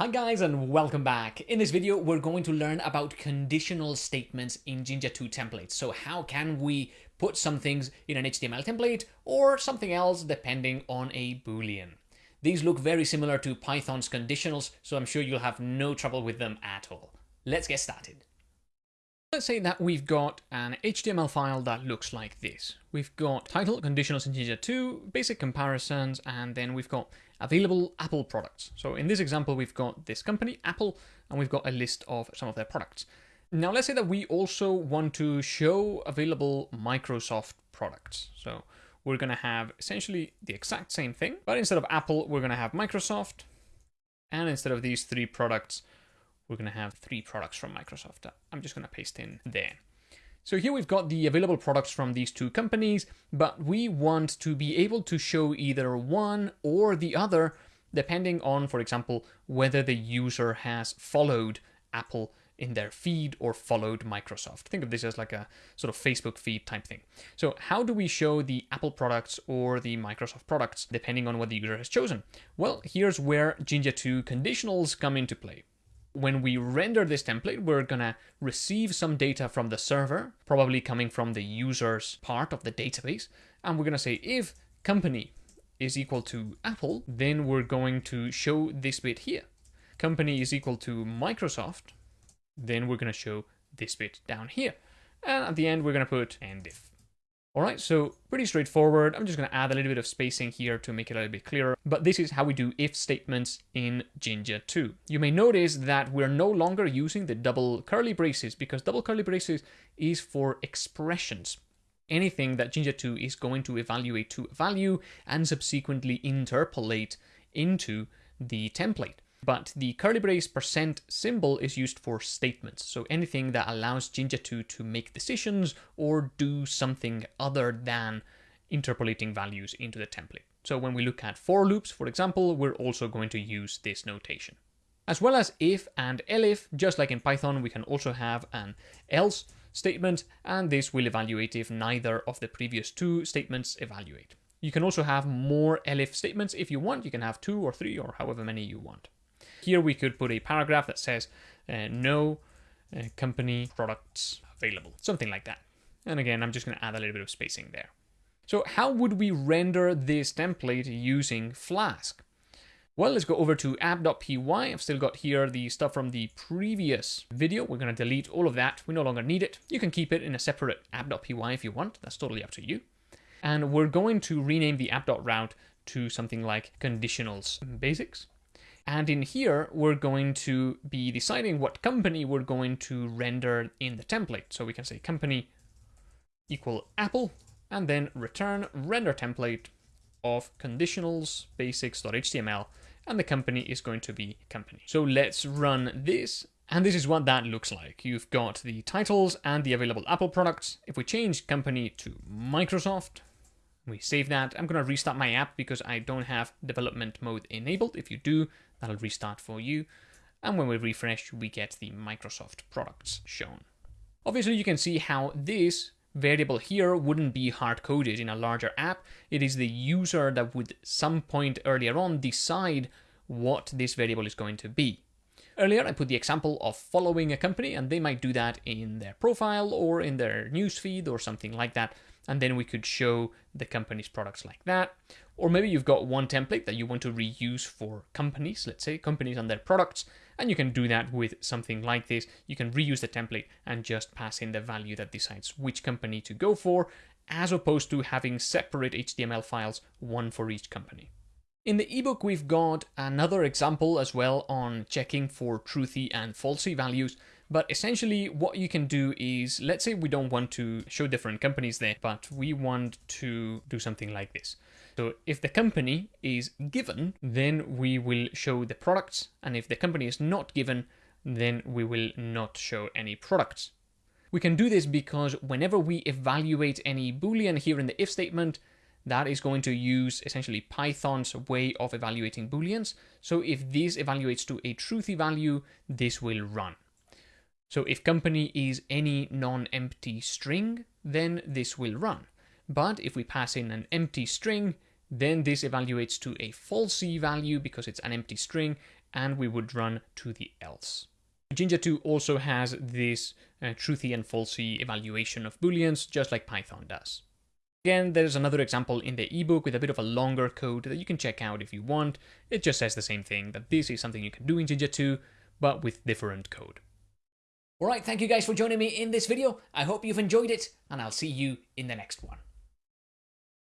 Hi guys and welcome back. In this video, we're going to learn about conditional statements in Jinja 2 templates. So how can we put some things in an HTML template or something else depending on a Boolean. These look very similar to Python's conditionals, so I'm sure you'll have no trouble with them at all. Let's get started. Let's say that we've got an HTML file that looks like this. We've got title, conditionals in Jinja 2, basic comparisons, and then we've got available Apple products. So in this example, we've got this company, Apple, and we've got a list of some of their products. Now let's say that we also want to show available Microsoft products. So we're going to have essentially the exact same thing, but instead of Apple, we're going to have Microsoft. And instead of these three products, we're going to have three products from Microsoft. I'm just going to paste in there. So here we've got the available products from these two companies, but we want to be able to show either one or the other, depending on, for example, whether the user has followed Apple in their feed or followed Microsoft. Think of this as like a sort of Facebook feed type thing. So how do we show the Apple products or the Microsoft products depending on what the user has chosen? Well, here's where Jinja 2 conditionals come into play when we render this template, we're gonna receive some data from the server, probably coming from the user's part of the database. And we're gonna say if company is equal to Apple, then we're going to show this bit here. Company is equal to Microsoft, then we're gonna show this bit down here. And at the end, we're gonna put end if. All right, so pretty straightforward. I'm just going to add a little bit of spacing here to make it a little bit clearer. But this is how we do if statements in Jinja 2. You may notice that we're no longer using the double curly braces because double curly braces is for expressions. Anything that Jinja 2 is going to evaluate to a value and subsequently interpolate into the template. But the curly brace percent symbol is used for statements. So anything that allows Jinja 2 to make decisions or do something other than interpolating values into the template. So when we look at for loops, for example, we're also going to use this notation. As well as if and elif, just like in Python, we can also have an else statement, and this will evaluate if neither of the previous two statements evaluate. You can also have more elif statements if you want. You can have two or three or however many you want. Here we could put a paragraph that says uh, no uh, company products available, something like that. And again, I'm just going to add a little bit of spacing there. So how would we render this template using Flask? Well, let's go over to app.py. I've still got here the stuff from the previous video. We're going to delete all of that. We no longer need it. You can keep it in a separate app.py if you want. That's totally up to you. And we're going to rename the app.route to something like conditionals basics. And in here, we're going to be deciding what company we're going to render in the template. So we can say company equal Apple, and then return render template of conditionals basics.html, and the company is going to be company. So let's run this, and this is what that looks like. You've got the titles and the available Apple products. If we change company to Microsoft, we save that. I'm going to restart my app because I don't have development mode enabled. If you do, that'll restart for you. And when we refresh, we get the Microsoft products shown. Obviously, you can see how this variable here wouldn't be hard-coded in a larger app. It is the user that would some point earlier on decide what this variable is going to be. Earlier, I put the example of following a company, and they might do that in their profile or in their newsfeed or something like that and then we could show the company's products like that. Or maybe you've got one template that you want to reuse for companies, let's say companies and their products, and you can do that with something like this. You can reuse the template and just pass in the value that decides which company to go for, as opposed to having separate HTML files, one for each company. In the ebook, we've got another example as well on checking for truthy and falsy values. But essentially what you can do is, let's say we don't want to show different companies there, but we want to do something like this. So if the company is given, then we will show the products. And if the company is not given, then we will not show any products. We can do this because whenever we evaluate any Boolean here in the if statement, that is going to use essentially Python's way of evaluating Booleans. So if this evaluates to a truthy value, this will run. So if company is any non-empty string, then this will run. But if we pass in an empty string, then this evaluates to a falsy value because it's an empty string, and we would run to the else. Jinja 2 also has this uh, truthy and falsy evaluation of booleans, just like Python does. Again, there's another example in the ebook with a bit of a longer code that you can check out if you want. It just says the same thing, that this is something you can do in Jinja 2, but with different code. Alright, thank you guys for joining me in this video. I hope you've enjoyed it, and I'll see you in the next one.